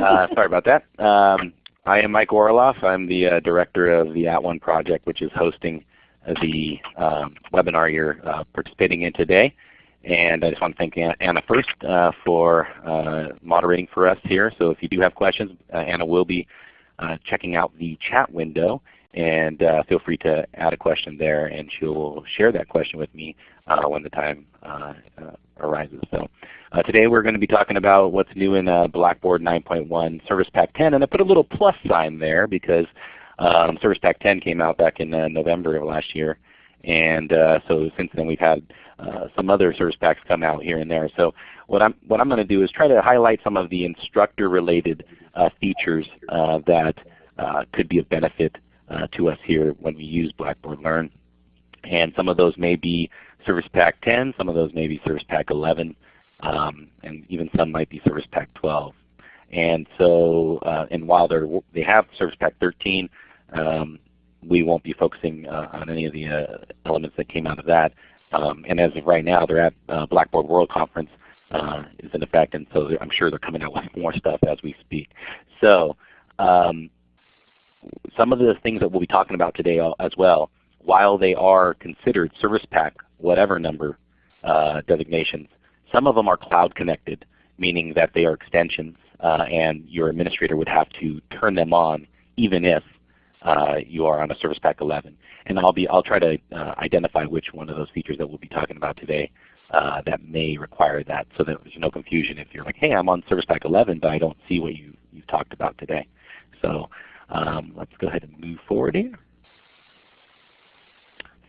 Uh, sorry about that. Um, I am Mike Orloff. I'm the uh, director of the At @ONE project, which is hosting the um, webinar you're uh, participating in today. And I just want to thank Anna first uh, for uh, moderating for us here. So if you do have questions, uh, Anna will be checking out the chat window and feel free to add a question there and she'll share that question with me when the time arises. So today we're going to be talking about what's new in Blackboard 9.1 Service Pack 10 and I put a little plus sign there because um, Service Pack 10 came out back in November of last year and so since then we've had uh, some other service packs come out here and there. So what I'm what I'm going to do is try to highlight some of the instructor related uh, features uh, that could be of benefit to us here when we use Blackboard Learn. And some of those may be Service Pack 10, some of those may be Service Pack 11, um, and even some might be Service Pack 12. And so, uh, and while they they have Service Pack 13, um, we won't be focusing uh, on any of the uh, elements that came out of that. Um, and as of right now, they're at uh, Blackboard World Conference uh, is in effect, and so I'm sure they're coming out with more stuff as we speak. So um, some of the things that we'll be talking about today as well, while they are considered Service Pack whatever number uh, designations, some of them are cloud connected, meaning that they are extensions uh, and your administrator would have to turn them on even if uh, you are on a Service Pack 11. And I'll be I'll try to uh, identify which one of those features that we'll be talking about today uh, that may require that, so that there's no confusion if you're like, hey, I'm on Service Pack 11, but I don't see what you you've talked about today. So um, let's go ahead and move forward here.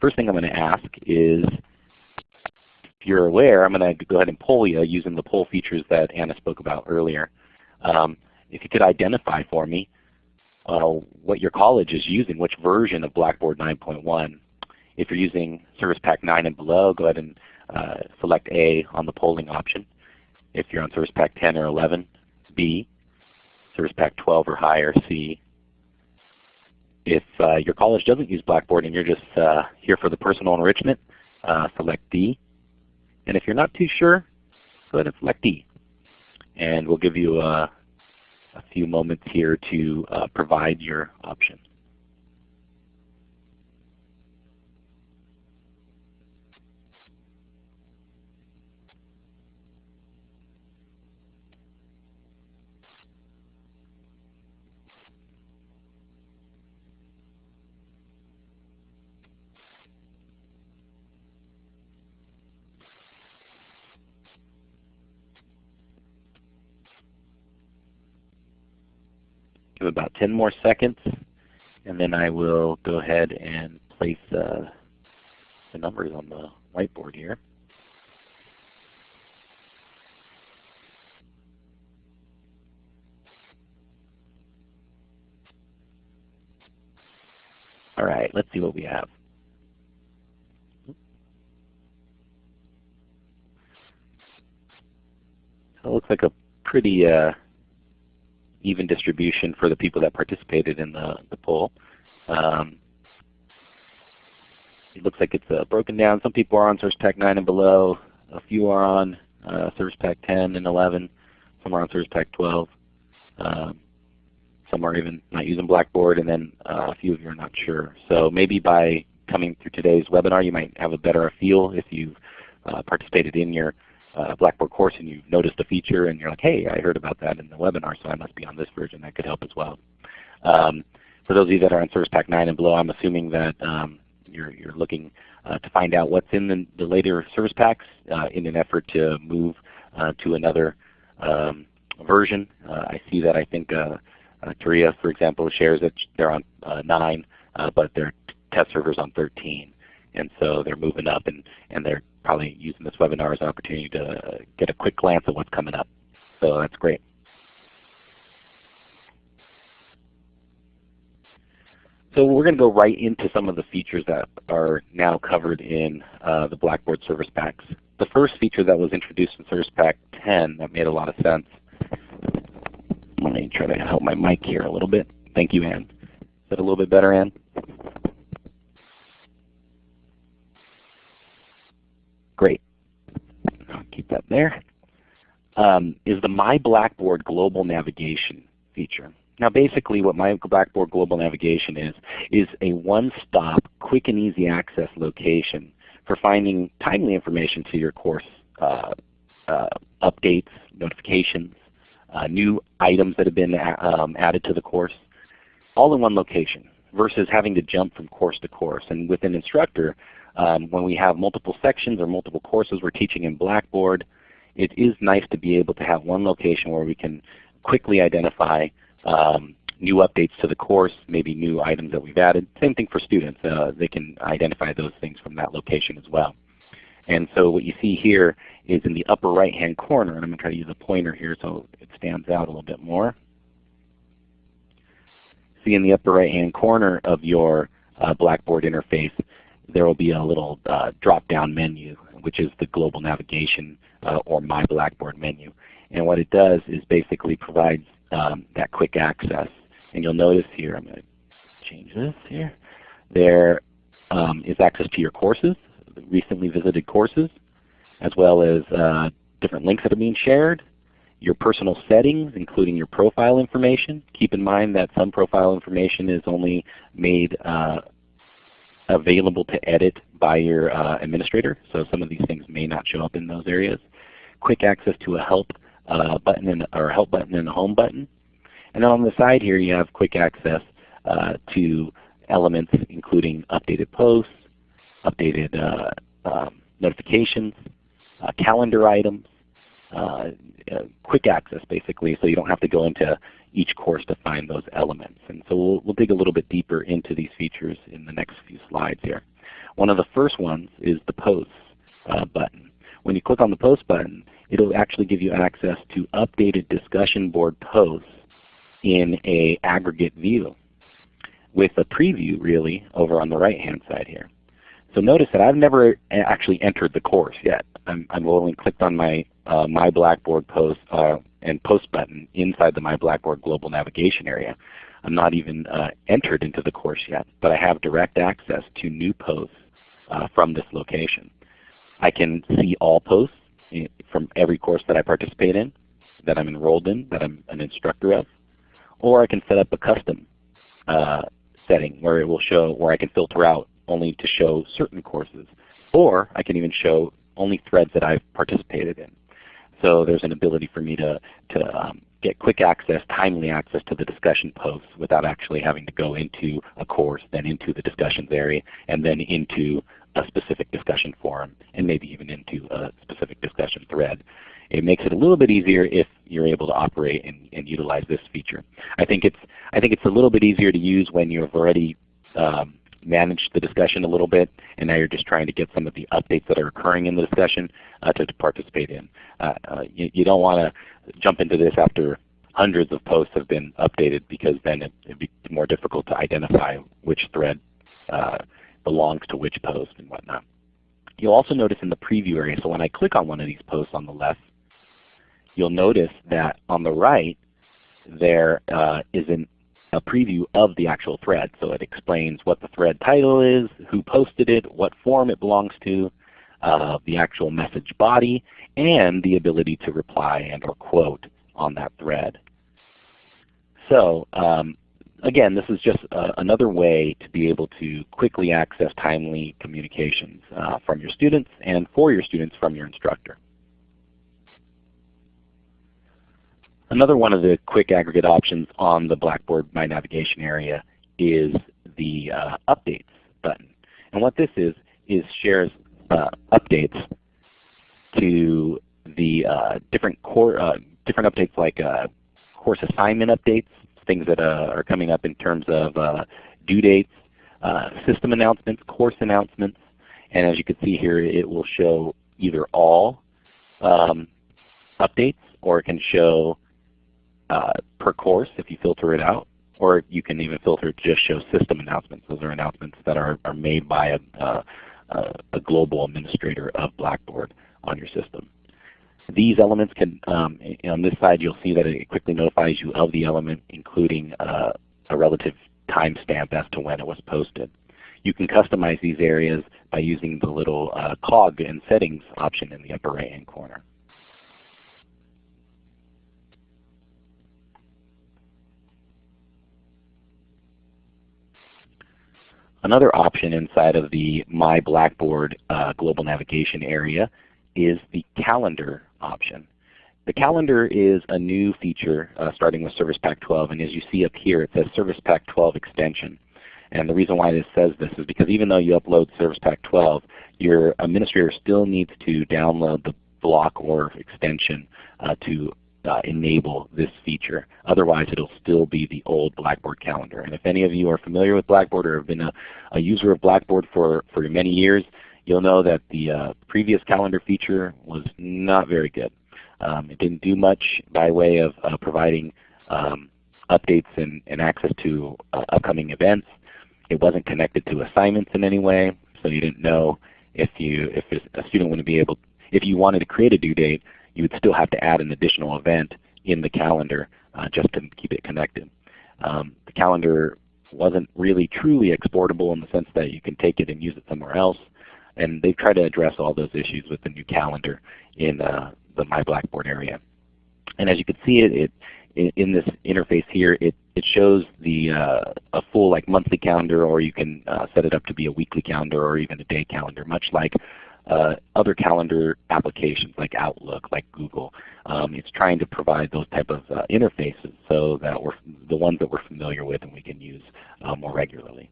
First thing I'm going to ask is, if you're aware, I'm going to go ahead and poll you using the poll features that Anna spoke about earlier. Um, if you could identify for me uh, what your college is using, which version of Blackboard 9.1. If you're using Service Pack 9 and below, go ahead and uh, select A on the polling option. If you're on Service Pack 10 or 11, B. Service Pack 12 or higher, C. If uh, your college doesn't use Blackboard and you're just uh, here for the personal enrichment, uh, select D. And if you're not too sure, go ahead and select D. And we'll give you a a few moments here to uh, provide your option. Give about 10 more seconds, and then I will go ahead and place uh, the numbers on the whiteboard here. All right, let's see what we have. It looks like a pretty uh, even distribution for the people that participated in the, the poll. Um, it looks like it's uh, broken down. Some people are on Service Pack 9 and below. A few are on uh, Service Pack 10 and 11. Some are on Service Pack 12. Um, some are even not using Blackboard, and then uh, a few of you are not sure. So maybe by coming through today's webinar, you might have a better feel if you've uh, participated in your uh, Blackboard course and you noticed a feature and you're like, hey, I heard about that in the webinar, so I must be on this version. That could help as well. Um, for those of you that are on Service Pack 9 and below, I'm assuming that um, you're, you're looking uh, to find out what's in the, the later Service Packs uh, in an effort to move uh, to another um, version. Uh, I see that I think uh, uh Taria, for example, shares that they're on 9, but their test server's on 13. And so they're moving up and, and they're probably using this webinar as an opportunity to get a quick glance at what's coming up. So that's great. So we're going to go right into some of the features that are now covered in uh, the Blackboard Service Packs. The first feature that was introduced in Service Pack 10 that made a lot of sense. Let me try to help my mic here a little bit. Thank you, Ann. Is that a little bit better, Ann? Great. I'll keep that there. um, is the My Blackboard Global Navigation feature. Now basically what My Blackboard Global Navigation is, is a one-stop, quick and easy access location for finding timely information to your course uh, uh, updates, notifications, uh, new items that have been um, added to the course, all in one location versus having to jump from course to course. And with an instructor, um, when we have multiple sections or multiple courses we're teaching in Blackboard, it is nice to be able to have one location where we can quickly identify um, new updates to the course, maybe new items that we've added. Same thing for students. Uh, they can identify those things from that location as well. And so what you see here is in the upper right hand corner, and I'm going to try to use a pointer here so it stands out a little bit more. See in the upper right hand corner of your uh, Blackboard interface, there will be a little uh, drop down menu which is the global navigation uh, or My Blackboard menu. And what it does is basically provides um, that quick access. And you'll notice here, I'm going to change this here. There um, is access to your courses, recently visited courses, as well as uh, different links that are being shared, your personal settings, including your profile information. Keep in mind that some profile information is only made uh, available to edit by your uh, administrator, so some of these things may not show up in those areas. Quick access to a help uh, button and, or help button and a home button. And then on the side here you have quick access uh, to elements including updated posts, updated uh, um, notifications, uh, calendar items, uh, quick access basically so you don't have to go into each course to find those elements. And so we'll, we'll dig a little bit deeper into these features in the next few slides here. One of the first ones is the Posts uh, button. When you click on the Post button, it will actually give you access to updated discussion board posts in a aggregate view with a preview really over on the right hand side here. So notice that I've never actually entered the course yet. I'm, I've only clicked on my uh, My Blackboard post uh, and Post button inside the My Blackboard Global Navigation area. I'm not even uh, entered into the course yet, but I have direct access to new posts uh, from this location. I can see all posts eh, from every course that I participate in, that I'm enrolled in, that I'm an instructor of, or I can set up a custom uh, setting where it will show, where I can filter out only to show certain courses, or I can even show only threads that I've participated in. So there's an ability for me to, to um, get quick access, timely access to the discussion posts without actually having to go into a course, then into the discussions area, and then into a specific discussion forum, and maybe even into a specific discussion thread. It makes it a little bit easier if you're able to operate and, and utilize this feature. I think it's I think it's a little bit easier to use when you've already um, managed the discussion a little bit, and now you're just trying to get some of the updates that are occurring in the discussion uh, to, to, participate in. Uh, uh, you, you, don't want to jump into this after hundreds of posts have been updated because then it would be more difficult to identify which thread uh, belongs to which post and whatnot. You'll also notice in the preview area, so when I click on one of these posts on the left, you'll notice that on the right there uh, is an, a preview of the actual thread. So it explains what the thread title is, who posted it, what form it belongs to, uh, the actual message body, and the ability to reply and or quote on that thread. So um, again, this is just uh, another way to be able to quickly access timely communications uh, from your students and for your students from your instructor. Another one of the quick aggregate options on the Blackboard My Navigation area is the uh, Updates button. And what this is, is shares uh, updates to the uh, different core, uh, different updates like course assignment updates, things that uh, are coming up in terms of uh, due dates, uh, system announcements, course announcements, and as you can see here it will show either all um, updates or it can show uh, per course if you filter it out or you can even filter just show system announcements. Those are announcements that are, are made by a, a global administrator of Blackboard on your system. These elements can, um, on this side you'll see that it quickly notifies you of the element including uh, a relative timestamp as to when it was posted. You can customize these areas by using the little uh, cog and settings option in the upper right hand corner. Another option inside of the My Blackboard uh, global navigation area is the calendar option. The calendar is a new feature uh, starting with Service Pack 12 and as you see up here it says Service Pack 12 extension. And the reason why this says this is because even though you upload Service Pack 12, your administrator still needs to download the block or extension uh, to enable this feature. Otherwise it will still be the old Blackboard calendar. And if any of you are familiar with Blackboard or have been a, a user of Blackboard for, for many years, you'll know that the uh, previous calendar feature was not very good. Um, it didn't do much by way of uh, providing um, updates and, and, access to uh, upcoming events. It wasn't connected to assignments in any way, so you didn't know if you if a student wouldn't be able if you wanted to create a due date, you would still have to add an additional event in the calendar uh, just to keep it connected. Um, the calendar wasn't really truly exportable in the sense that you can take it and use it somewhere else. And they've tried to address all those issues with the new calendar in uh, the My Blackboard area. And as you can see it, it in, this interface here, it, it shows the uh, a full like monthly calendar or you can uh, set it up to be a weekly calendar or even a day calendar, much like uh, other calendar applications like Outlook, like Google. Um, it's trying to provide those type of uh, interfaces so that we're the ones that we're familiar with and we can use uh, more regularly.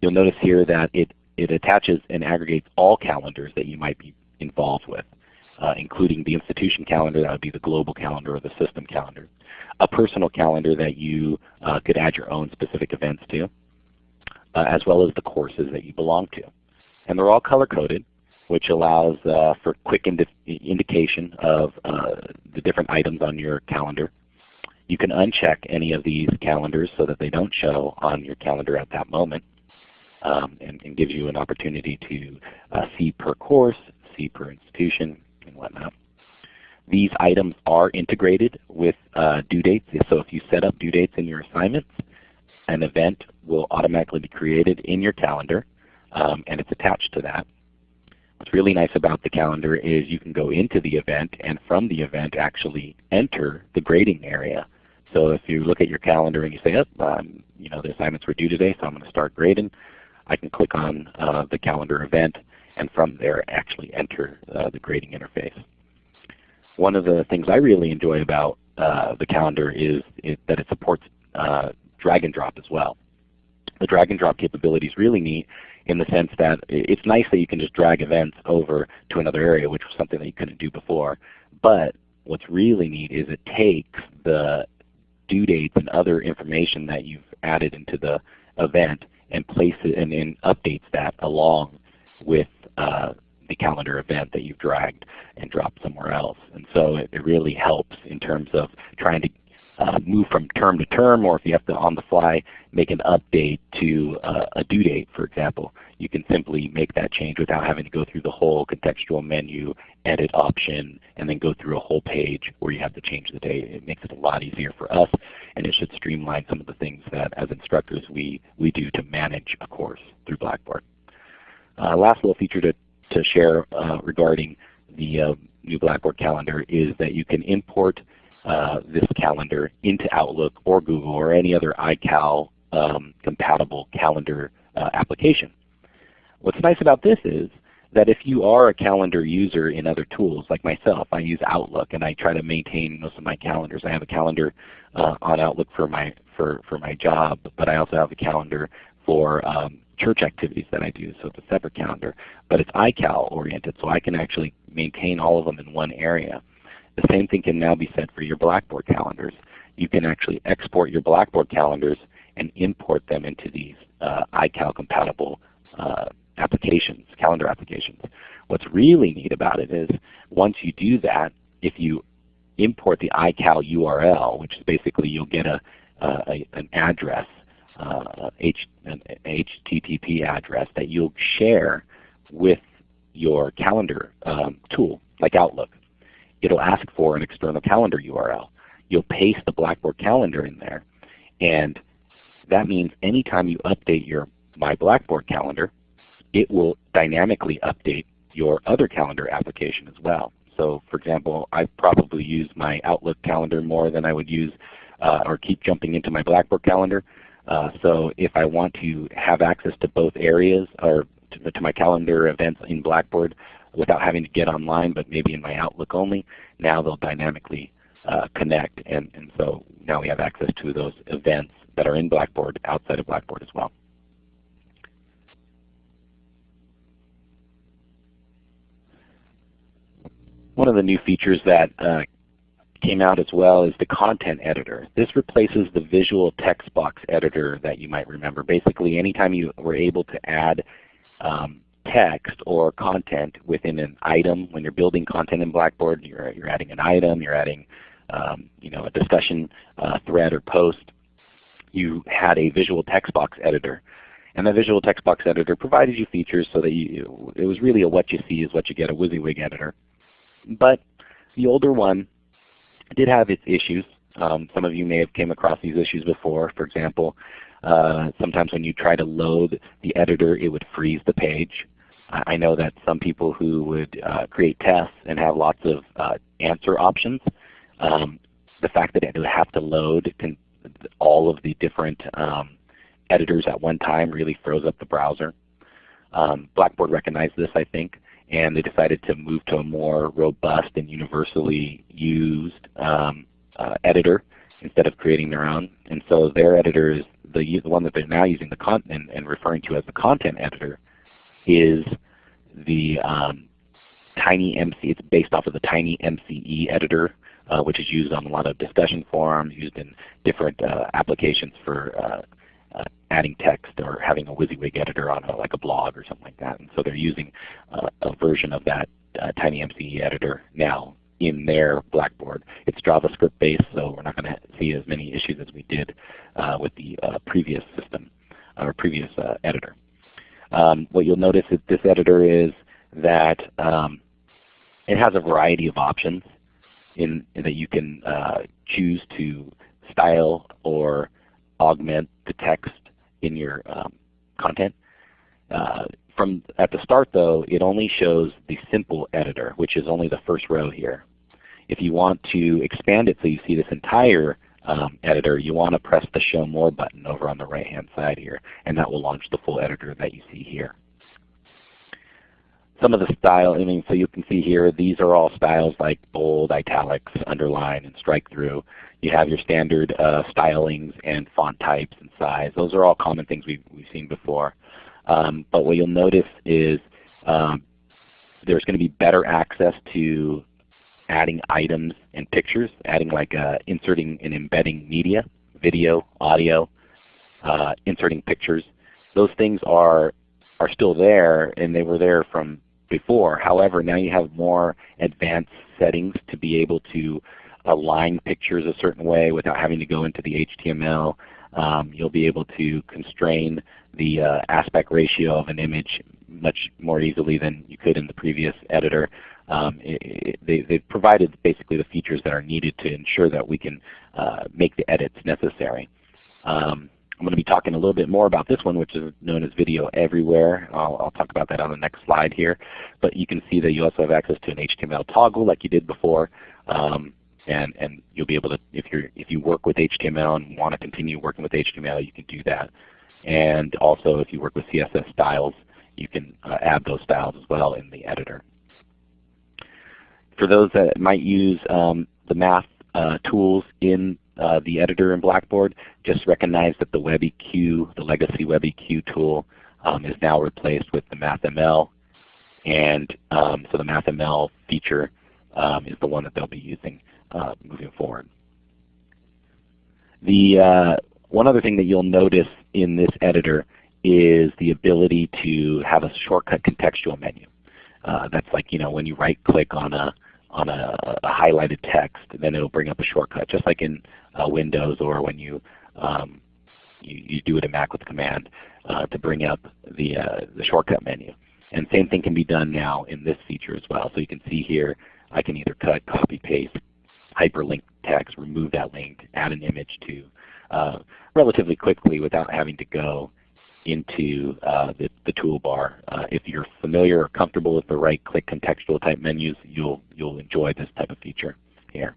You'll notice here that it, it attaches and aggregates all calendars that you might be involved with, uh, including the institution calendar, that would be the global calendar or the system calendar, a personal calendar that you uh, could add your own specific events to, uh, as well as the courses that you belong to. And they're all color coded which allows uh, for quick indi indication of uh, the different items on your calendar. You can uncheck any of these calendars so that they don't show on your calendar at that moment um, and, and, gives you an opportunity to uh, see per course, see per institution, and whatnot. These items are integrated with uh, due dates. So if you set up due dates in your assignments, an event will automatically be created in your calendar um, and it's attached to that. What's really nice about the calendar is you can go into the event and from the event actually enter the grading area. So if you look at your calendar and you say, oh, um, you know, the assignments were due today, so I'm going to start grading, I can click on uh, the calendar event and from there actually enter uh, the grading interface. One of the things I really enjoy about uh, the calendar is it, that it supports uh, drag and drop as well. The drag and drop capability is really neat in the sense that it's nice that you can just drag events over to another area, which was something that you couldn't do before. But what's really neat is it takes the due dates and other information that you've added into the event and places it and, and updates that along with uh, the calendar event that you've dragged and dropped somewhere else. And so it, it really helps in terms of trying to uh, move from term to term, or if you have to on the fly make an update to uh, a due date, for example, you can simply make that change without having to go through the whole contextual menu, edit option, and then go through a whole page where you have to change the date. It makes it a lot easier for us, and it should streamline some of the things that as instructors we, we do to manage a course through Blackboard. Uh, last little feature to, to share uh, regarding the uh, new Blackboard calendar is that you can import uh, this calendar into Outlook or Google or any other iCal um, compatible calendar uh, application. What's nice about this is that if you are a calendar user in other tools, like myself, I use Outlook and I try to maintain most of my calendars. I have a calendar uh, on Outlook for my for for my job, but I also have a calendar for um, church activities that I do, so it's a separate calendar. But it's iCal oriented, so I can actually maintain all of them in one area. The same thing can now be said for your Blackboard calendars. You can actually export your Blackboard calendars and import them into these uh, iCal compatible uh, applications, calendar applications. What's really neat about it is once you do that, if you import the iCal URL, which is basically you'll get a, a an address, uh, H, an HTTP address that you'll share with your calendar um, tool like Outlook it'll ask for an external calendar URL. You'll paste the Blackboard calendar in there, and that means anytime you update your My Blackboard calendar, it will dynamically update your other calendar application as well. So for example, I probably use my Outlook calendar more than I would use uh, or keep jumping into my Blackboard calendar. Uh, so if I want to have access to both areas or to, to, my calendar events in Blackboard without having to get online but maybe in my Outlook only, now they'll dynamically uh, connect and, and so now we have access to those events that are in Blackboard outside of Blackboard as well. One of the new features that uh, came out as well is the content editor. This replaces the visual text box editor that you might remember. Basically anytime you were able to add um, text or content within an item, when you're building content in Blackboard, you're, you're adding an item, you're adding um, you know, a discussion uh, thread or post, you had a visual text box editor. And the visual text box editor provided you features so that you, it was really a what you see is what you get, a WYSIWYG editor. But the older one did have its issues. Um, some of you may have came across these issues before. For example, uh, sometimes when you try to load the editor, it would freeze the page. I know that some people who would uh, create tests and have lots of uh, answer options, um, the fact that it would have to load all of the different um, editors at one time really froze up the browser. Um, Blackboard recognized this, I think, and they decided to move to a more robust and universally used um, uh, editor instead of creating their own. And so their editor is the, the one that they're now using the content and referring to as the content editor is the um, Tiny MC. It's based off of the Tiny MCE editor, uh, which is used on a lot of discussion forums, used in different uh, applications for uh, uh, adding text or having a WYSIWYG editor on a, like a blog or something like that. And so they're using uh, a version of that uh, TinyMCE editor now in their Blackboard. It's JavaScript based, so we're not going to see as many issues as we did with the previous system or previous editor. Um, what you'll notice with this editor is that um, it has a variety of options in, in that you can choose to style or augment the text in your um, content. Uh, from at the start though, it only shows the simple editor, which is only the first row here. If you want to expand it so you see this entire um, editor, you want to press the Show More button over on the right hand side here, and that will launch the full editor that you see here. Some of the style, I mean, so you can see here, these are all styles like bold, italics, underline, and strike through. You have your standard uh, stylings and font types and size. Those are all common things we've, we've seen before. Um, but what you'll notice is um, there's going to be better access to adding items and pictures, adding like uh, inserting and embedding media, video, audio, uh, inserting pictures. Those things are are still there and they were there from before. However, now you have more advanced settings to be able to align pictures a certain way without having to go into the HTML. Um, you'll be able to constrain the uh, aspect ratio of an image much more easily than you could in the previous editor. Um, it, they, they've provided basically the features that are needed to ensure that we can uh, make the edits necessary. Um, I'm going to be talking a little bit more about this one which is known as Video Everywhere. I'll, I'll, talk about that on the next slide here. But you can see that you also have access to an HTML toggle like you did before. Um, and and you'll be able to if you if you work with HTML and want to continue working with HTML, you can do that. And also, if you work with CSS styles, you can uh, add those styles as well in the editor. For those that might use um, the math uh, tools in uh, the editor in Blackboard, just recognize that the WebEQ, the legacy WebEQ tool, um, is now replaced with the MathML. And um, so the MathML feature um, is the one that they'll be using uh, moving forward. The uh, one other thing that you'll notice in this editor is the ability to have a shortcut contextual menu. Uh, that's like you know when you right click on a on a, a, highlighted text, then it'll bring up a shortcut, just like in uh, Windows or when you, um, you, you do it in Mac with command uh, to bring up the uh, the shortcut menu. And same thing can be done now in this feature as well. So you can see here, I can either cut, copy, paste, hyperlink text, remove that link, add an image to uh, relatively quickly without having to go into uh, the, the, toolbar. Uh, if you're familiar or comfortable with the right click contextual type menus, you'll, you'll enjoy this type of feature here.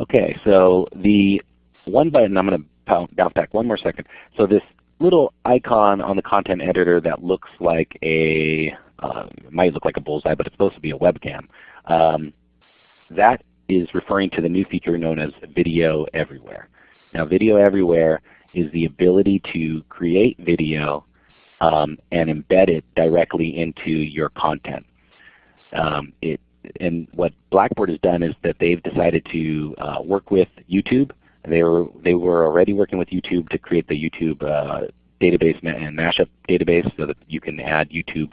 Okay, so the one button, I'm going to bounce back one more second. So this little icon on the content editor that looks like a, uh, might look like a bullseye, but it's supposed to be a webcam. Um, that is referring to the new feature known as Video Everywhere. Now Video Everywhere is the ability to create video um, and embed it directly into your content. Um, it, and what Blackboard has done is that they've decided to uh, work with YouTube. They were, they were already working with YouTube to create the YouTube uh, database and mashup database so that you can add YouTube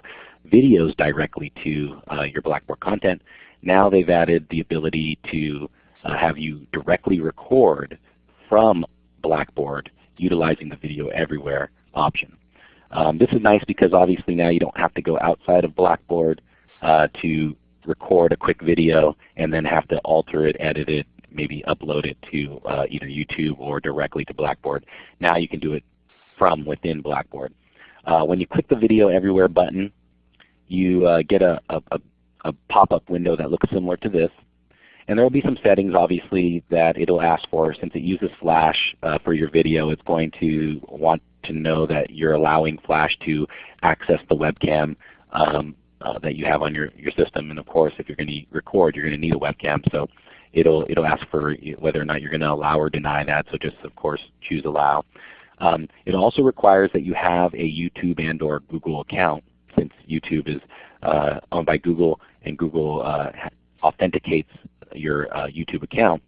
videos directly to uh, your Blackboard content. Now they've added the ability to uh, have you directly record from Blackboard utilizing the Video Everywhere option. Um, this is nice because obviously now you don't have to go outside of Blackboard uh, to record a quick video and then have to alter it, edit it, maybe upload it to uh, either YouTube or directly to Blackboard. Now you can do it from within Blackboard. Uh, when you click the Video Everywhere button, you uh, get a, a, a pop-up window that looks similar to this. And there will be some settings obviously that it will ask for. Since it uses Flash uh, for your video, it's going to want to know that you're allowing Flash to access the webcam um, uh, that you have on your, your system. And of course, if you're going to record, you're going to need a webcam. So it'll, it'll ask for whether or not you're going to allow or deny that. So just of course choose Allow. Um, it also requires that you have a YouTube and or Google account since YouTube is uh, owned by Google and Google uh, authenticates your uh, YouTube account,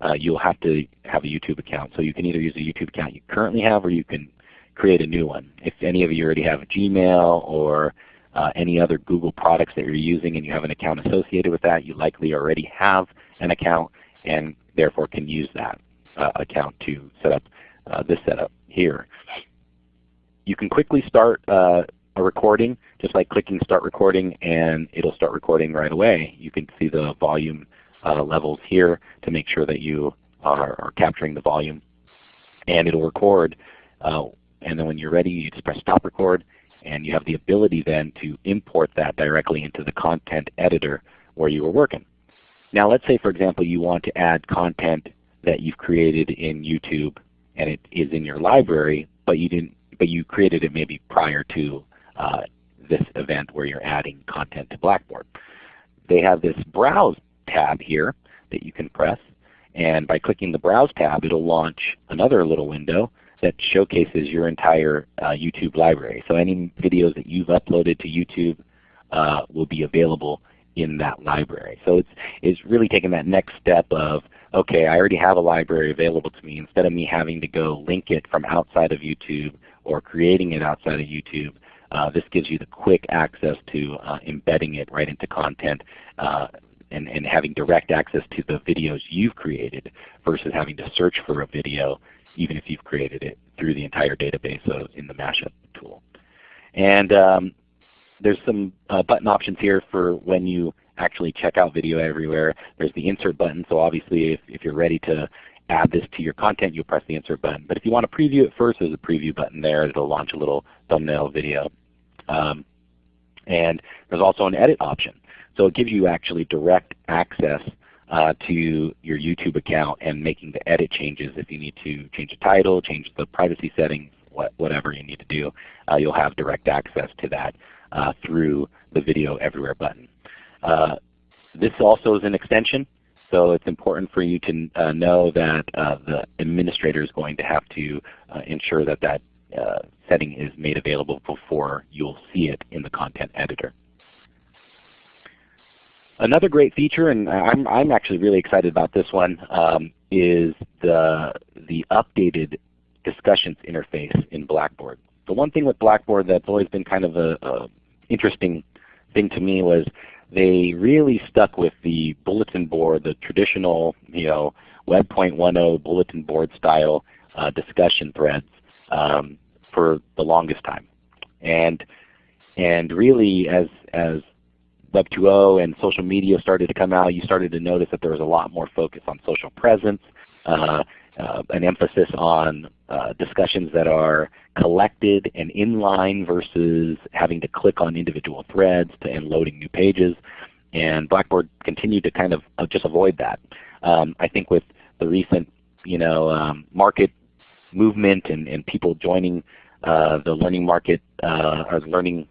uh, you'll have to have a YouTube account. So you can either use a YouTube account you currently have or you can create a new one. If any of you already have Gmail or uh, any other Google products that you're using and you have an account associated with that, you likely already have an account and therefore can use that account to set up this setup here. You can quickly start uh, a recording just by clicking Start Recording and it'll start recording right away. You can see the volume uh, levels here to make sure that you are, are capturing the volume. And it'll record uh, and then when you're ready you just press Stop Record and you have the ability then to import that directly into the content editor where you were working. Now let's say for example you want to add content that you've created in YouTube and it is in your library, but you didn't, but you created it maybe prior to uh, this event where you're adding content to Blackboard. They have this Browse tab here that you can press, and by clicking the Browse tab, it'll launch another little window that showcases your entire uh, YouTube library. So any videos that you've uploaded to YouTube uh, will be available in that library. So it's, it's really taking that next step of, okay, I already have a library available to me. Instead of me having to go link it from outside of YouTube or creating it outside of YouTube, this gives you the quick access to uh, embedding it right into content uh, and, and having direct access to the videos you've created versus having to search for a video even if you've created it through the entire database of, in the mashup tool. And um, there's some uh, button options here for when you actually check out video everywhere. There's the insert button, so obviously if, if you're ready to add this to your content, you'll press the insert button. But if you want to preview it first, there's a preview button there. It'll launch a little thumbnail video. Um, and there's also an edit option. So it gives you actually direct access uh, to your YouTube account and making the edit changes. If you need to change the title, change the privacy settings, what, whatever you need to do, uh, you'll have direct access to that uh, through the Video Everywhere button. Uh, this also is an extension, so it's important for you to uh, know that uh, the administrator is going to have to ensure that that setting is made available before you'll see it in the content editor. Another great feature, and I'm, I'm actually really excited about this one, um, is the, the updated discussions interface in Blackboard. The one thing with Blackboard that's always been kind of a, interesting thing to me was they really stuck with the bulletin board, the traditional you know, Web 1.10 bulletin board style uh, discussion threads um, for the longest time. And, and really as, as Web 2.0 and social media started to come out, you started to notice that there was a lot more focus on social presence, uh, uh, an emphasis on uh, discussions that are collected and inline versus having to click on individual threads to, and loading new pages. And Blackboard continued to kind of uh, just avoid that. Um, I think with the recent you know, um, market movement and, and people joining the learning market uh, or learning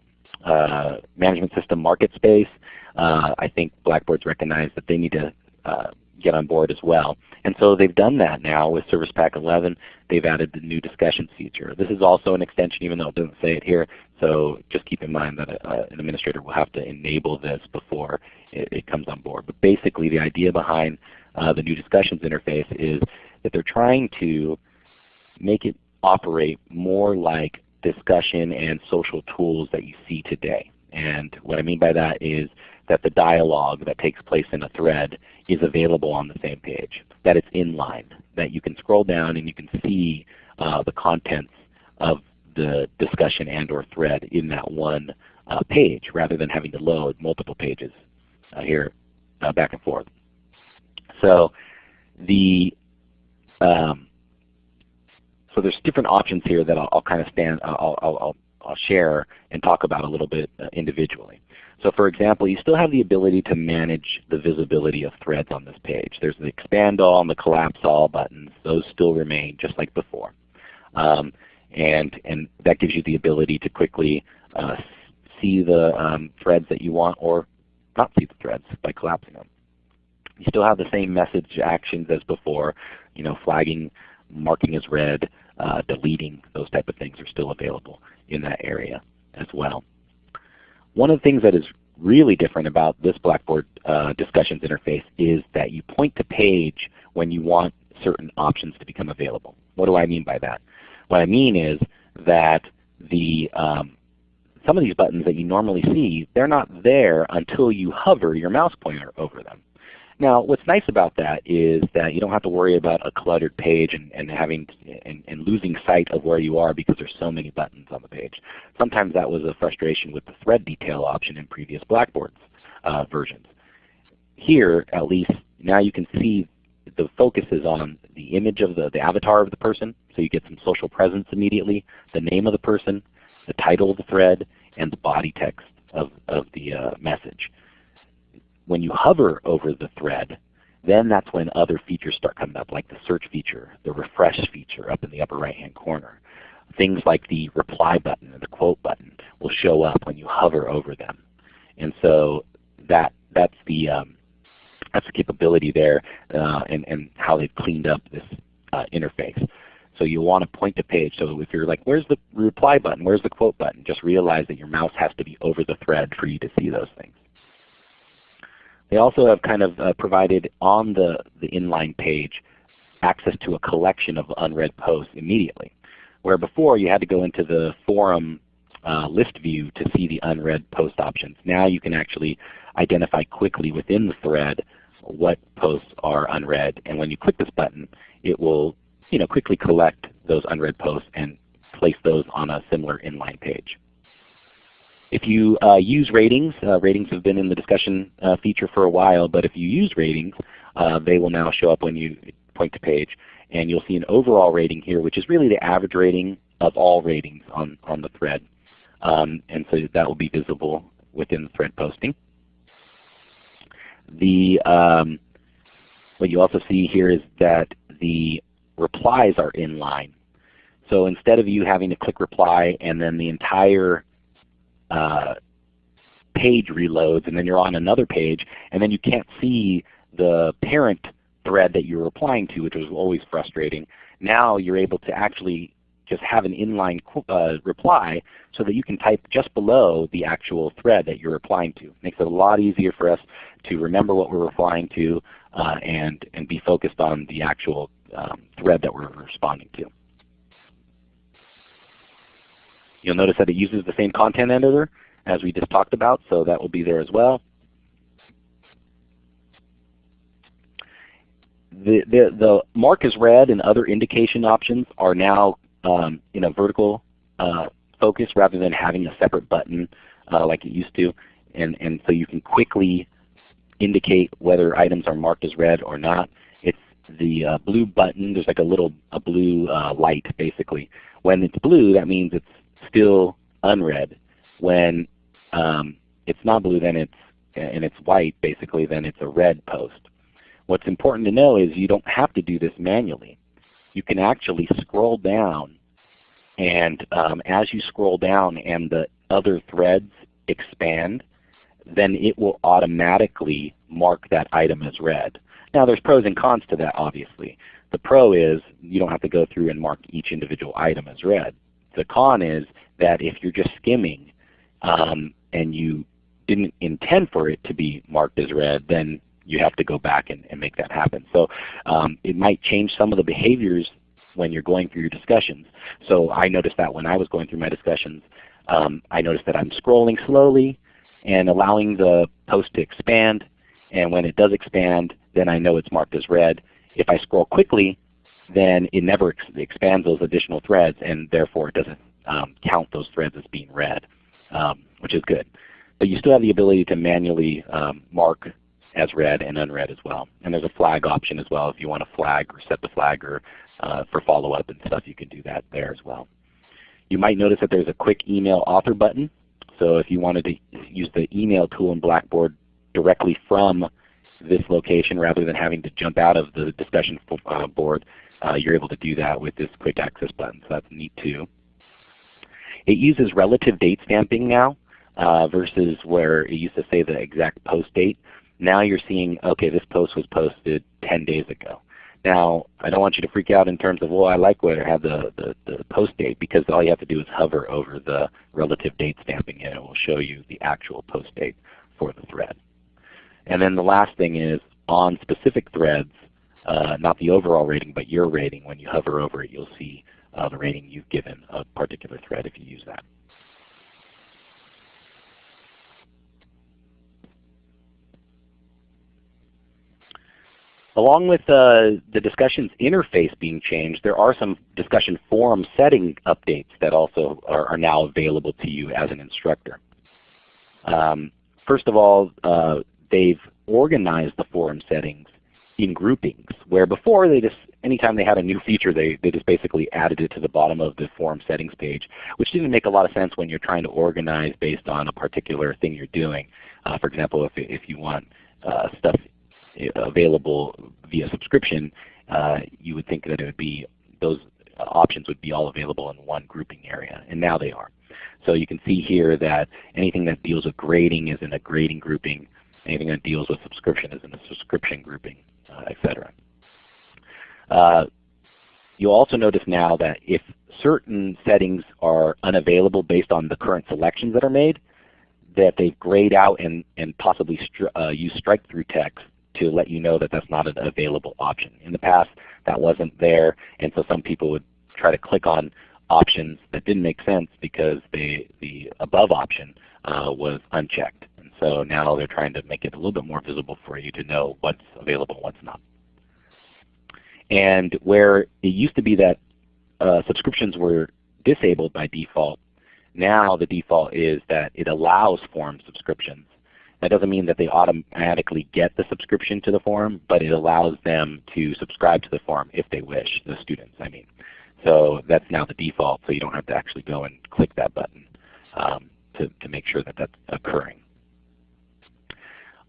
uh, management system market space, uh, I think Blackboard's recognized that they need to uh, get on board as well. And so they've done that now with Service Pack 11. They've added the new discussions feature. This is also an extension even though it doesn't say it here. So just keep in mind that a, uh, an administrator will have to enable this before it, it, comes on board. But basically the idea behind uh, the new discussions interface is that they're trying to make it operate more like discussion and social tools that you see today. And what I mean by that is that the dialogue that takes place in a thread is available on the same page, that it's inline, that you can scroll down and you can see uh, the contents of the discussion and or thread in that one uh, page rather than having to load multiple pages uh, here uh, back and forth. So the um, so there's different options here that I'll, I'll kind of stand, I'll, I'll, I'll, share and talk about a little bit uh, individually. So for example, you still have the ability to manage the visibility of threads on this page. There's the expand all and the collapse all buttons. Those still remain just like before. Um, and, and that gives you the ability to quickly uh, see the um, threads that you want or not see the threads by collapsing them. You still have the same message actions as before, you know, flagging, marking as read, uh, deleting, those type of things are still available in that area as well. One of the things that is really different about this Blackboard uh, discussions interface is that you point to page when you want certain options to become available. What do I mean by that? What I mean is that the um, some of these buttons that you normally see, they're not there until you hover your mouse pointer over them. Now what's nice about that is that you don't have to worry about a cluttered page and, and having and, and, losing sight of where you are because there's so many buttons on the page. Sometimes that was a frustration with the thread detail option in previous Blackboards uh, versions. Here at least now you can see the focus is on the image of the, the avatar of the person, so you get some social presence immediately, the name of the person, the title of the thread, and the body text of, of the uh, message. When you hover over the thread, then that's when other features start coming up, like the search feature, the refresh feature up in the upper right hand corner. Things like the reply button and the quote button will show up when you hover over them. And so that that's the um, that's the capability there uh, and, and how they've cleaned up this uh, interface. So you want to point to page. So if you're like, where's the reply button? Where's the quote button? Just realize that your mouse has to be over the thread for you to see those things. They also have kind of uh, provided on the, the inline page access to a collection of unread posts immediately. Where before you had to go into the forum uh, list view to see the unread post options. Now you can actually identify quickly within the thread what posts are unread. And when you click this button, it will you know, quickly collect those unread posts and place those on a similar inline page. If you uh, use ratings, uh, ratings have been in the discussion uh, feature for a while, but if you use ratings, uh, they will now show up when you point to page. And you'll see an overall rating here, which is really the average rating of all ratings on, on the thread. Um, and so that will be visible within the thread posting. The, um, what you also see here is that the replies are inline. So instead of you having to click reply and then the entire uh, page reloads and then you're on another page and then you can't see the parent thread that you're replying to, which was always frustrating. Now you're able to actually just have an inline uh, reply so that you can type just below the actual thread that you're replying to. Makes it a lot easier for us to remember what we're replying to uh, and, and be focused on the actual um, thread that we're responding to. You'll notice that it uses the same content editor as we just talked about, so that will be there as well. The, the, the mark as read and other indication options are now um, in a vertical uh, focus rather than having a separate button uh, like it used to. And, and so you can quickly indicate whether items are marked as read or not. It's the uh, blue button. There's like a little a blue uh, light basically. When it's blue, that means it's still unread. When um, it's not blue, then it's and it's white basically, then it's a read post. What's important to know is you don't have to do this manually. You can actually scroll down and um, as you scroll down and the other threads expand, then it will automatically mark that item as read. Now there's pros and cons to that obviously. The pro is you don't have to go through and mark each individual item as read. The con is that if you're just skimming um, and you didn't intend for it to be marked as read, then you have to go back and, and make that happen. So um, it might change some of the behaviors when you're going through your discussions. So I noticed that when I was going through my discussions, um, I noticed that I'm scrolling slowly and allowing the post to expand. And when it does expand, then I know it's marked as read. If I scroll quickly, then it never ex expands those additional threads and therefore it doesn't um, count those threads as being read, um, which is good. But you still have the ability to manually um, mark as read and unread as well. And there's a flag option as well if you want to flag or set the flag or uh, for follow-up and stuff you can do that there as well. You might notice that there's a quick email author button. So if you wanted to use the email tool in Blackboard directly from this location rather than having to jump out of the discussion uh, board, you're able to do that with this quick access button. So that's neat too. It uses relative date stamping now uh, versus where it used to say the exact post date. Now you're seeing, okay, this post was posted 10 days ago. Now, I don't want you to freak out in terms of, well, I like where I have the, the, the, post date because all you have to do is hover over the relative date stamping and it will show you the actual post date for the thread. And then the last thing is on specific threads, uh, not the overall rating, but your rating. When you hover over it, you'll see uh, the rating you've given a particular thread if you use that. Along with uh, the discussions interface being changed, there are some discussion forum setting updates that also are, are now available to you as an instructor. Um, first of all, uh, they've organized the forum settings in groupings, where before they just anytime they had a new feature, they, they just basically added it to the bottom of the forum settings page, which didn't make a lot of sense when you're trying to organize based on a particular thing you're doing. Uh, for example, if, if you want uh, stuff available via subscription, uh, you would think that it would be those options would be all available in one grouping area, and now they are. So you can see here that anything that deals with grading is in a grading grouping, anything that deals with subscription is in a subscription grouping, uh, etc. Uh, you'll also notice now that if certain settings are unavailable based on the current selections that are made, that they've grayed out and, and possibly uh, use strike-through text to let you know that that's not an available option. In the past, that wasn't there, and so some people would try to click on options that didn't make sense because they, the above option uh, was unchecked. And so now they're trying to make it a little bit more visible for you to know what's available and what's not. And where it used to be that uh, subscriptions were disabled by default, now the default is that it allows forum subscriptions that doesn't mean that they automatically get the subscription to the forum, but it allows them to subscribe to the forum if they wish, the students I mean. So that's now the default, so you don't have to actually go and click that button um, to, to make sure that that's occurring.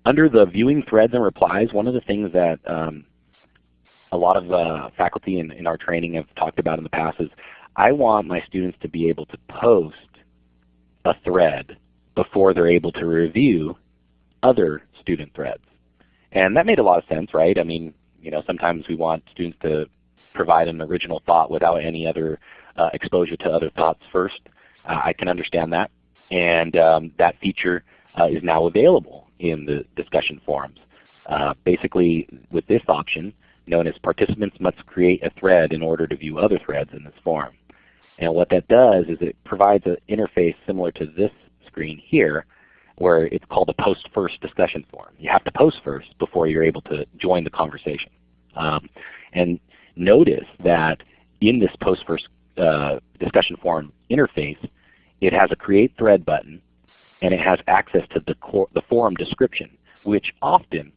Under the viewing threads and replies, one of the things that um, a lot of uh, faculty in, in our training have talked about in the past is I want my students to be able to post a thread before they're able to review other student threads. And that made a lot of sense, right? I mean, you know, sometimes we want students to provide an original thought without any other uh, exposure to other thoughts first. Uh, I can understand that. And um, that feature uh, is now available in the discussion forums. Uh, basically, with this option, known as participants must create a thread in order to view other threads in this forum. And what that does is it provides an interface similar to this screen here, where it's called a post first discussion forum. You have to post first before you're able to join the conversation. Um, and notice that in this post first uh, discussion forum interface, it has a create thread button and it has access to the, the forum description, which often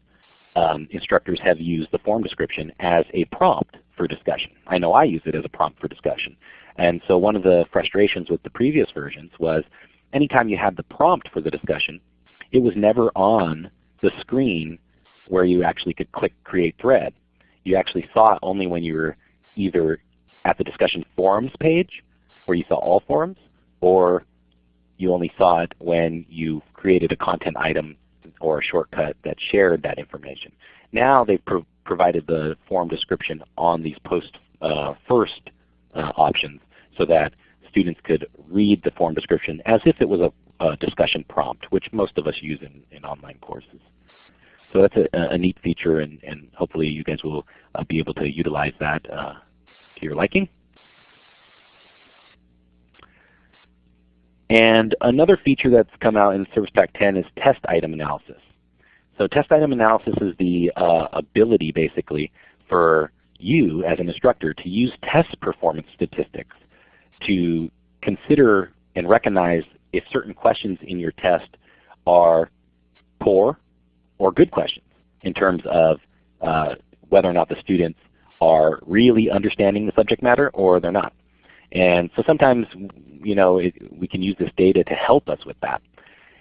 um, instructors have used the forum description as a prompt for discussion. I know I use it as a prompt for discussion. And so one of the frustrations with the previous versions was anytime you had the prompt for the discussion, it was never on the screen where you actually could click Create Thread. You actually saw it only when you were either at the discussion forums page, where you saw all forums, or you only saw it when you created a content item or a shortcut that shared that information. Now they've pro provided the forum description on these post uh, first uh, options so that students could read the forum description as if it was a, a discussion prompt, which most of us use in, in online courses. So that's a, a neat feature and, and, hopefully you guys will uh, be able to utilize that uh, to your liking. And another feature that's come out in Service Pack 10 is test item analysis. So test item analysis is the uh, ability basically for you as an instructor to use test performance statistics to consider and recognize if certain questions in your test are poor or good questions in terms of uh, whether or not the students are really understanding the subject matter or they're not. And so sometimes you know, it, we can use this data to help us with that.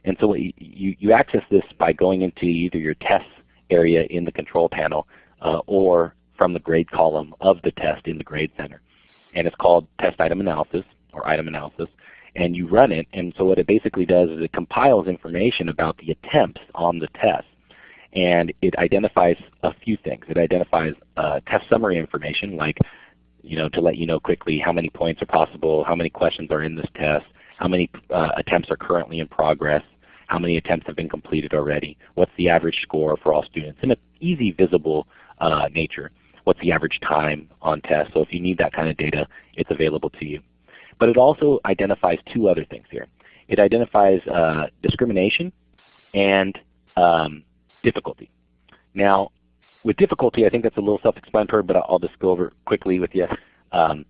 And so you, you access this by going into either your test area in the control panel uh, or from the grade column of the test in the Grade Center. And it's called Test Item Analysis or Item Analysis. And you run it, and so what it basically does is it compiles information about the attempts on the test. And it identifies a few things. It identifies uh, test summary information like you know, to let you know quickly how many points are possible, how many questions are in this test, how many uh, attempts are currently in progress, how many attempts have been completed already, what's the average score for all students in an easy, visible uh, nature. What's the average time on test. So if you need that kind of data, it's available to you. But it also identifies two other things here. It identifies uh, discrimination and um, difficulty. Now, with difficulty, I think that's a little self-explanatory, but I'll just go over quickly with you. Um,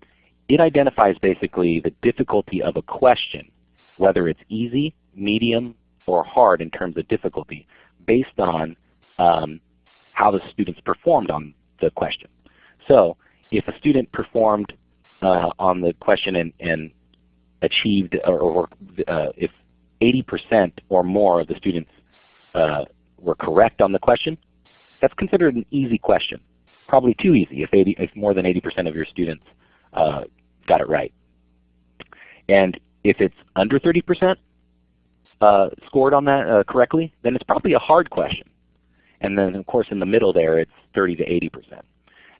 it identifies basically the difficulty of a question, whether it's easy, medium, or hard in terms of difficulty, based on um, how the students performed on the question. So if a student performed uh, on the question and, and achieved, or, or uh, if 80% or more of the students uh, were correct on the question, that's considered an easy question. Probably too easy if, 80, if more than 80% of your students uh, got it right. And if it's under 30% uh, scored on that uh, correctly, then it's probably a hard question. And then of course in the middle there it's 30 to 80%.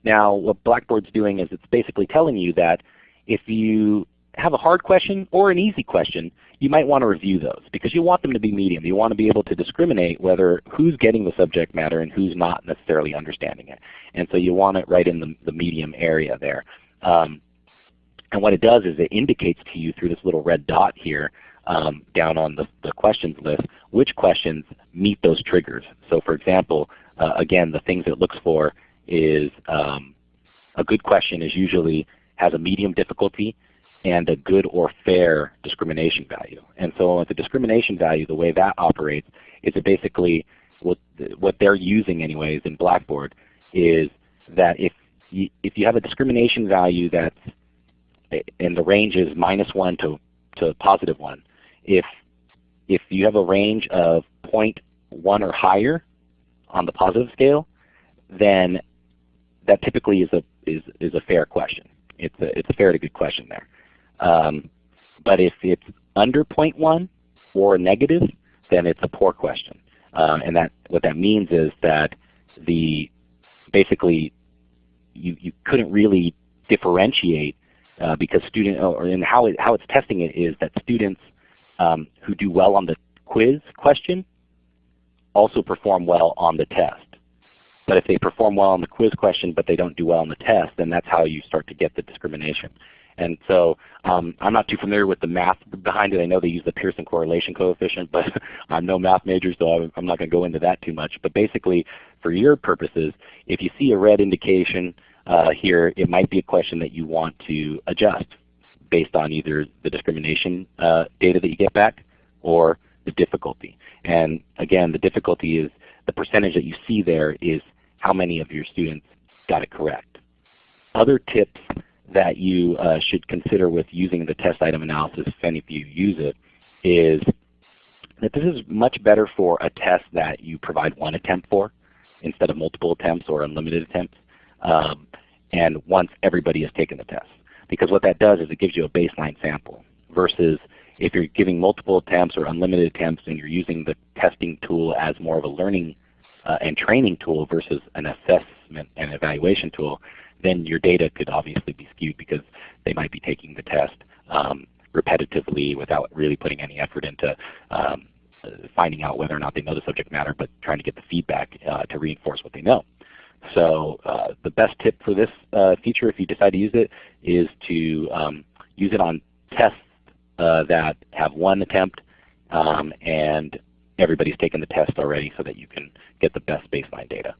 Now what Blackboard's doing is it's basically telling you that if you have a hard question or an easy question, you might want to review those because you want them to be medium. You want to be able to discriminate whether who's getting the subject matter and who's not necessarily understanding it. And so you want it right in the, the medium area there. Um, and what it does is it indicates to you through this little red dot here um, down on the, the, questions list which questions meet those triggers. So for example, uh, again the things it looks for is um, a good question is usually has a medium difficulty and a good or fair discrimination value. And so with the discrimination value, the way that operates is it basically what, what they're using anyways in Blackboard is that if you, if you have a discrimination value that's and the range is minus 1 to, to positive 1, if, if you have a range of 0.1 or higher on the positive scale, then that typically is a, is, is a fair question. It's a, it's a fair to good question there. Um, but if it's under 0.1 or negative, then it's a poor question. Uh, and that what that means is that the basically you, you couldn't really differentiate uh, because student or and how it, how it's testing it is that students um, who do well on the quiz question also perform well on the test. But if they perform well on the quiz question but they don't do well on the test, then that's how you start to get the discrimination. And so um, I'm not too familiar with the math behind it. I know they use the Pearson correlation coefficient, but I'm no math major, so I'm not going to go into that too much. But basically, for your purposes, if you see a red indication uh, here, it might be a question that you want to adjust based on either the discrimination uh, data that you get back or the difficulty. And again, the difficulty is the percentage that you see there is how many of your students got it correct. Other tips that you uh, should consider with using the test item analysis, if any of you use it, is that this is much better for a test that you provide one attempt for instead of multiple attempts or unlimited attempts, um, and once everybody has taken the test. Because what that does is it gives you a baseline sample versus if you're giving multiple attempts or unlimited attempts and you're using the testing tool as more of a learning uh, and training tool versus an assessment and evaluation tool, then your data could obviously be skewed because they might be taking the test um, repetitively without really putting any effort into um, finding out whether or not they know the subject matter, but trying to get the feedback uh, to reinforce what they know. So uh, the best tip for this uh, feature, if you decide to use it, is to um, use it on tests uh, that have one attempt um, and everybody's taken the test already so that you can get the best baseline data.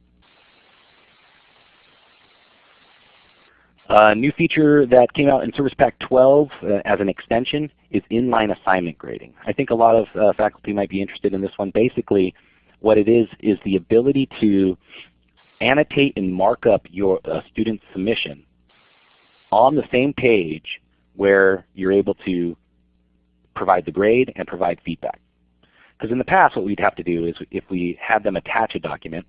A new feature that came out in Service Pack 12 uh, as an extension is inline assignment grading. I think a lot of uh, faculty might be interested in this one. Basically, what it is is the ability to annotate and mark up your uh, student's submission on the same page where you're able to provide the grade and provide feedback. Because in the past what we'd have to do is if we had them attach a document,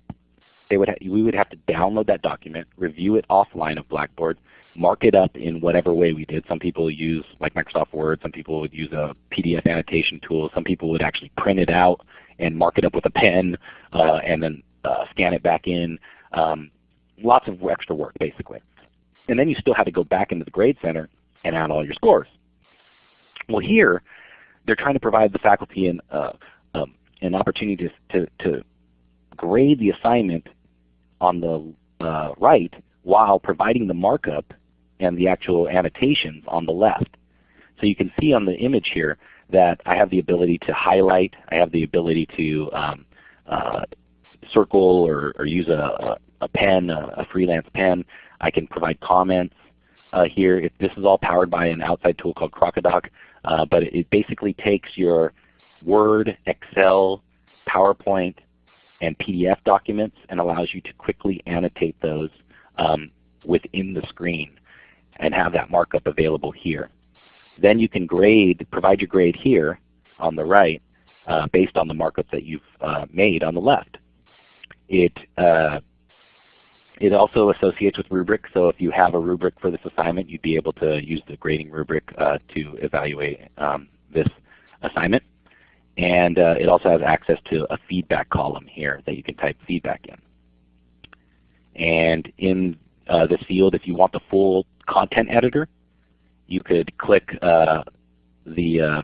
they would we would have to download that document, review it offline of Blackboard, mark it up in whatever way we did. Some people use like Microsoft Word, some people would use a PDF annotation tool, some people would actually print it out and mark it up with a pen uh, and then uh, scan it back in. Um, lots of extra work basically. And then you still have to go back into the Grade Center and add all your scores. Well here, they're trying to provide the faculty an, uh, um, an opportunity to, to, to, grade the assignment on the uh, right while providing the markup and the actual annotations on the left. So you can see on the image here that I have the ability to highlight, I have the ability to um, uh, circle or, or use a, a, pen, a, freelance pen. I can provide comments uh, here. If this is all powered by an outside tool called Crocodoc. Uh, but it basically takes your Word, Excel, PowerPoint, and PDF documents and allows you to quickly annotate those um, within the screen and have that markup available here. Then you can grade, provide your grade here on the right uh, based on the markup that you've uh, made on the left. It uh, it also associates with rubric, so if you have a rubric for this assignment, you'd be able to use the grading rubric uh, to evaluate um, this assignment. And uh, it also has access to a feedback column here that you can type feedback in. And in uh, this field, if you want the full content editor, you could click uh, the uh,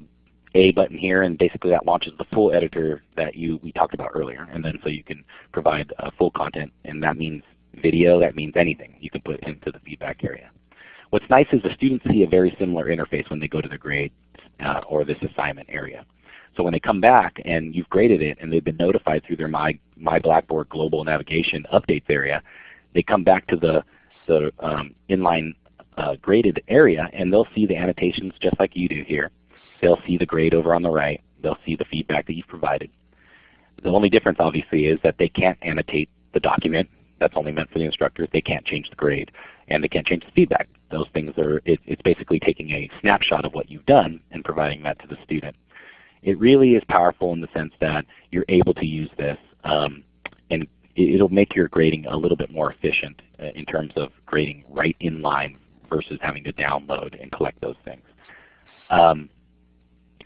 A button here, and basically that launches the full editor that you we talked about earlier. And then so you can provide full content, and that means video, that means anything you can put into the feedback area. What's nice is the students see a very similar interface when they go to the grade uh, or this assignment area. So when they come back and you've graded it and they've been notified through their My, My Blackboard Global Navigation Updates area, they come back to the, the um, inline uh, graded area and they'll see the annotations just like you do here. They'll see the grade over on the right. They'll see the feedback that you've provided. The only difference obviously is that they can't annotate the document that's only meant for the instructor. They can't change the grade and they can't change the feedback. Those things are, it, it's basically taking a snapshot of what you've done and providing that to the student. It really is powerful in the sense that you're able to use this um, and it, will make your grading a little bit more efficient uh, in terms of grading right in line versus having to download and collect those things. Um,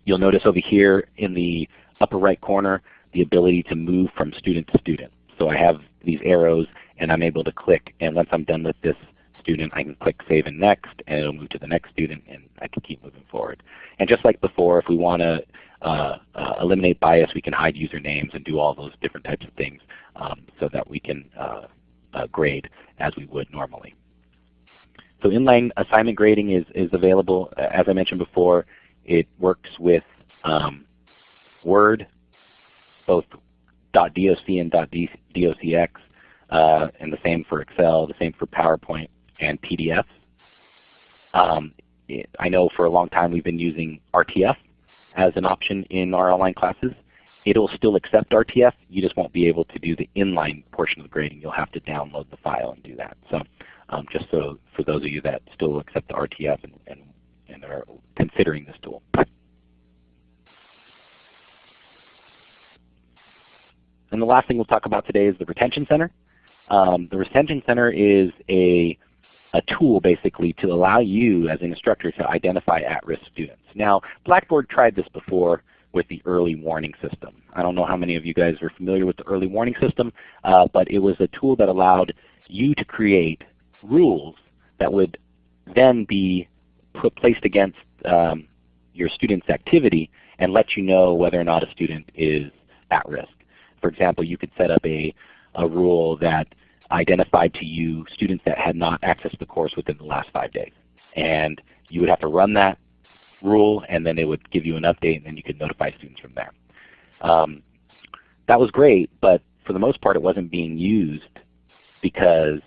you'll notice over here in the upper right corner the ability to move from student to student. So I have these arrows and I'm able to click. And once I'm done with this student, I can click Save and Next, and it'll move to the next student, and I can keep moving forward. And just like before, if we want to uh, uh, eliminate bias, we can hide usernames and do all those different types of things um, so that we can uh, uh grade as we would normally. So inline assignment grading is, is available. As I mentioned before, it works with um, Word, both .doc and .docx, uh, and the same for Excel, the same for PowerPoint and PDF. Um, I know for a long time we've been using RTF as an option in our online classes. It'll still accept RTF, you just won't be able to do the inline portion of the grading. You'll have to download the file and do that. So um, just so for those of you that still accept the RTF and, and, and are considering this tool. and the last thing we'll talk about today is the Retention Center. Um, the Retention Center is a, a tool basically to allow you as an instructor to identify at-risk students. Now Blackboard tried this before with the early warning system. I don't know how many of you guys are familiar with the early warning system, uh, but it was a tool that allowed you to create rules that would then be put, placed against um, your student's activity and let you know whether or not a student is at risk. For example, you could set up a, a rule that identified to you students that had not accessed the course within the last five days. And you would have to run that rule and then it would give you an update and then you could notify students from there. Um, that was great, but for the most part it wasn't being used because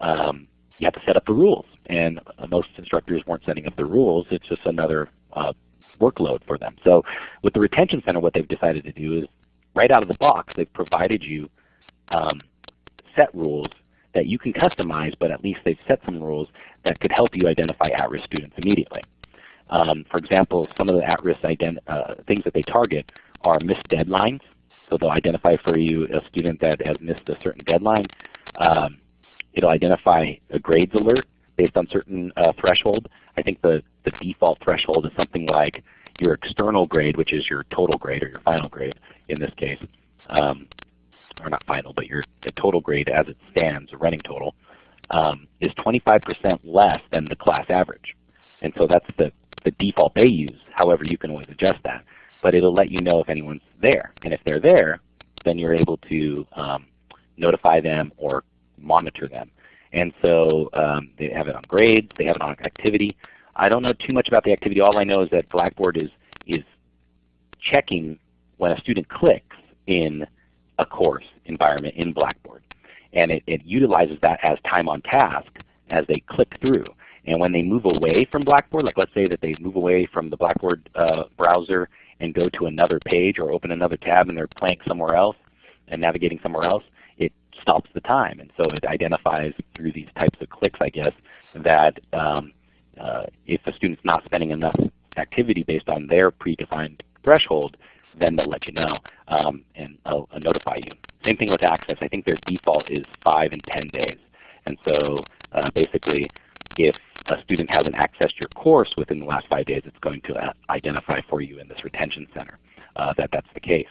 um, you have to set up the rules. And most instructors weren't setting up the rules. It's just another uh, workload for them. So with the Retention Center what they've decided to do is right out of the box they've provided you um, set rules that you can customize, but at least they've set some rules that could help you identify at-risk students immediately. Um, for example, some of the at-risk uh, things that they target are missed deadlines. So they'll identify for you a student that has missed a certain deadline. Um, it'll identify a grades alert based on certain uh, threshold. I think the, the default threshold is something like your external grade, which is your total grade or your final grade in this case, um, or not final, but your total grade as it stands, running total, um, is 25% less than the class average. And so that's the, the default they use. However, you can always adjust that. But it'll let you know if anyone's there. And if they're there, then you're able to um, notify them or monitor them. And so um, they have it on grades, they have it on activity. I don't know too much about the activity. All I know is that Blackboard is, is checking when a student clicks in a course environment in Blackboard. And it, it utilizes that as time on task as they click through. And when they move away from Blackboard, like let's say that they move away from the Blackboard uh, browser and go to another page or open another tab and they're playing somewhere else and navigating somewhere else, it stops the time. And so it identifies through these types of clicks, I guess, that um, uh, if a student's not spending enough activity based on their predefined threshold, then they'll let you know um, and I'll, I'll, notify you. Same thing with access. I think their default is 5 and 10 days. And so uh, basically if a student hasn't accessed your course within the last 5 days, it's going to uh, identify for you in this retention center uh, that that's the case.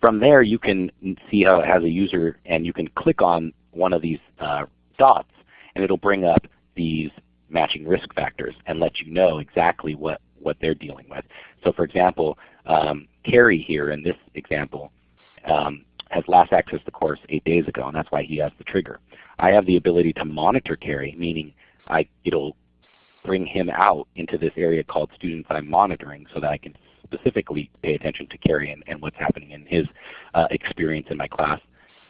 From there you can see how it has a user and you can click on one of these uh, dots and it will bring up these matching risk factors and let you know exactly what, what they're dealing with. So for example, um, Carrie here in this example um, has last accessed the course eight days ago, and that's why he has the trigger. I have the ability to monitor Carrie, meaning I, it'll bring him out into this area called students I'm monitoring so that I can specifically pay attention to Carrie and, and what's happening in his uh, experience in my class.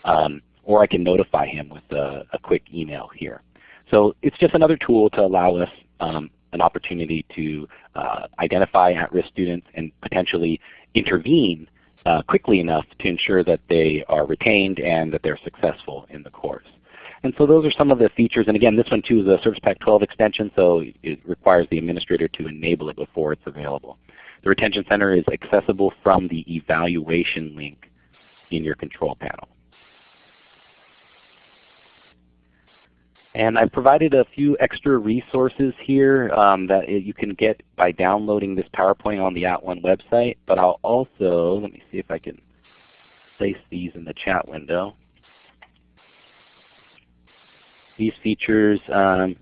Um, or I can notify him with a, a, quick email here. So it's just another tool to allow us um, an opportunity to uh, identify at-risk students and potentially intervene uh, quickly enough to ensure that they are retained and that they're successful in the course. And so those are some of the features. And again, this one too is a Service Pack 12 extension, so it requires the administrator to enable it before it's available. The Retention Center is accessible from the evaluation link in your control panel. And I've provided a few extra resources here um, that you can get by downloading this PowerPoint on the At @ONE website. But I'll also, let me see if I can place these in the chat window. These features, um,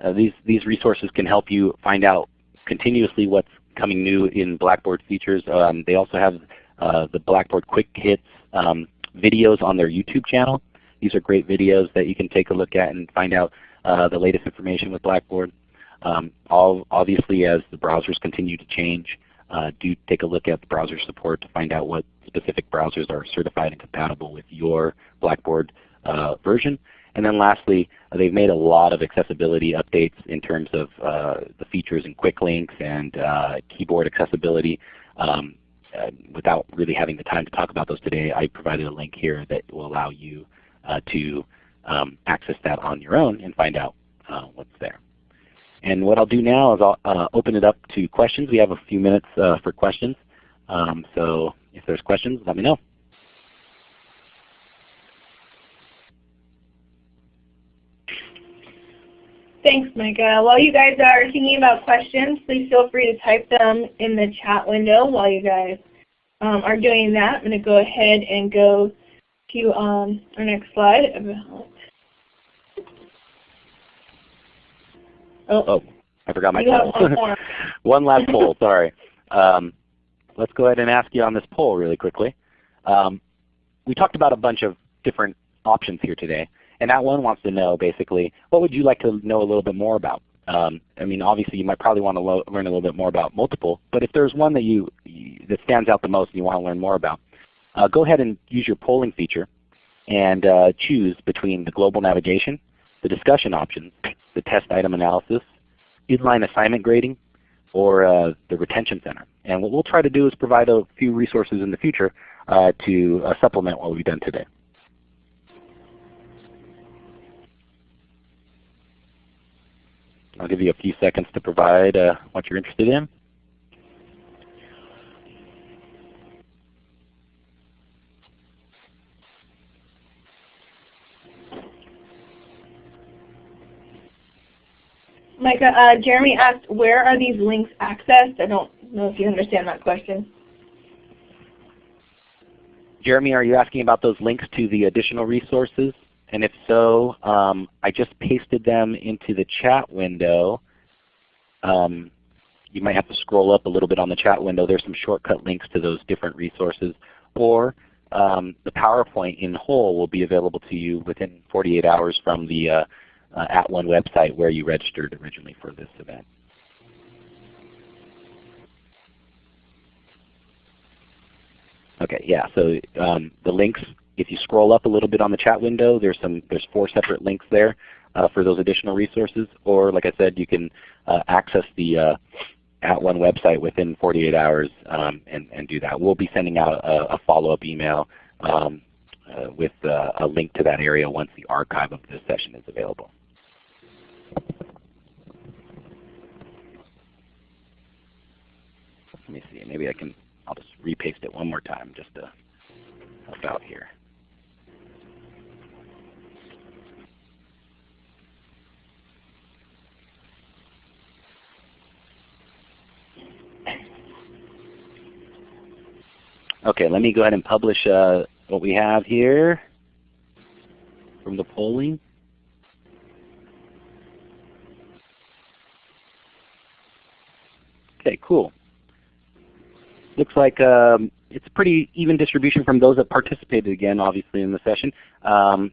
uh, these, these resources can help you find out continuously what's coming new in Blackboard features. Um, they also have uh, the Blackboard Quick Hits um, videos on their YouTube channel. These are great videos that you can take a look at and find out uh, the latest information with Blackboard. Um, all, obviously as the browsers continue to change, uh, do take a look at the browser support to find out what specific browsers are certified and compatible with your Blackboard uh, version. And then lastly, uh, they've made a lot of accessibility updates in terms of uh, the features and quick links and uh, keyboard accessibility. Um, without really having the time to talk about those today, I provided a link here that will allow you to um, access that on your own and find out uh, what's there. And what I'll do now is I'll uh, open it up to questions. We have a few minutes for questions. Um, so if there's questions, let me know. Thanks, Micah. While you guys are thinking about questions, please feel free to type them in the chat window while you guys um, are doing that. I'm going to go ahead and go to um, our next slide. Oh, oh I forgot my title. one, one last poll, sorry. Um, let's go ahead and ask you on this poll really quickly. Um, we talked about a bunch of different options here today. And that one wants to know basically, what would you like to know a little bit more about? Um, I mean, obviously you might probably want to learn a little bit more about multiple, but if there's one that you that stands out the most and you want to learn more about, uh, go ahead and use your polling feature and uh, choose between the global navigation, the discussion options, the test item analysis, inline assignment grading, or uh, the retention center. And what we'll try to do is provide a few resources in the future uh, to uh, supplement what we've done today. I'll give you a few seconds to provide uh, what you're interested in. Micah, uh, Jeremy asked, where are these links accessed? I don't know if you understand that question. Jeremy, are you asking about those links to the additional resources? And if so, um, I just pasted them into the chat window. Um, you might have to scroll up a little bit on the chat window. There's some shortcut links to those different resources. Or um, the PowerPoint in whole will be available to you within 48 hours from the uh, uh, At One website where you registered originally for this event. Okay, yeah, so um, the links if you scroll up a little bit on the chat window, there's some there's four separate links there uh, for those additional resources. Or like I said, you can uh, access the uh, at one website within 48 hours um, and, and do that. We'll be sending out a, a follow-up email um, uh, with uh, a link to that area once the archive of this session is available. Let me see. Maybe I can. I'll just repaste it one more time just to help out here. Okay, let me go ahead and publish uh, what we have here from the polling. Okay, cool. Looks like um, it's a pretty even distribution from those that participated again, obviously, in the session. Um,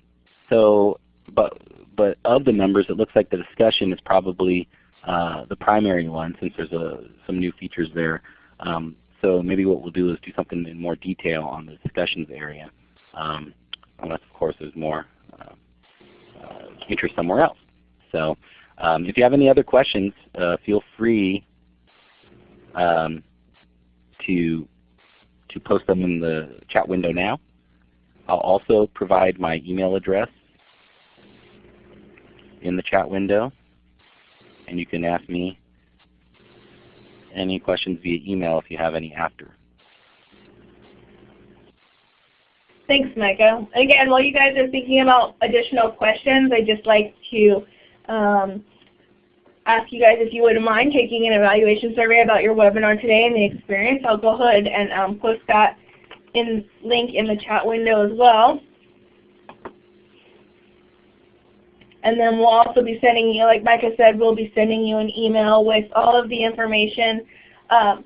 so, but but of the numbers, it looks like the discussion is probably uh, the primary one, since there's a, some new features there. Um, so maybe what we'll do is do something in more detail on the discussions area, um, unless of course there's more uh, uh, interest somewhere else. So um, if you have any other questions, uh, feel free um, to to post them in the chat window now. I'll also provide my email address in the chat window, and you can ask me any questions via email if you have any after. Thanks, Micah. Again, while you guys are thinking about additional questions, I'd just like to um, ask you guys if you wouldn't mind taking an evaluation survey about your webinar today and the experience. I'll go ahead and um, post that in link in the chat window as well. And then we'll also be sending you, like Micah said, we'll be sending you an email with all of the information, um,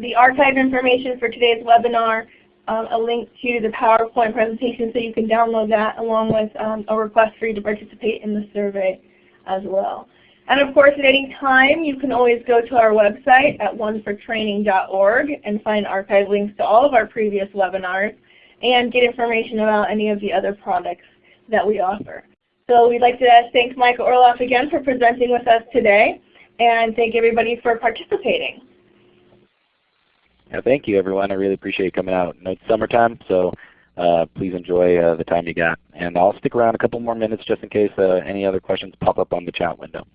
the archive information for today's webinar, um, a link to the PowerPoint presentation so you can download that along with um, a request for you to participate in the survey as well. And of course, at any time, you can always go to our website at onefortraining.org and find archive links to all of our previous webinars and get information about any of the other products that we offer. So we'd like to thank Micah Orloff again for presenting with us today and thank everybody for participating. Yeah, thank you everyone. I really appreciate you coming out. it's summertime, so uh, please enjoy uh, the time you got. And I'll stick around a couple more minutes just in case uh, any other questions pop up on the chat window.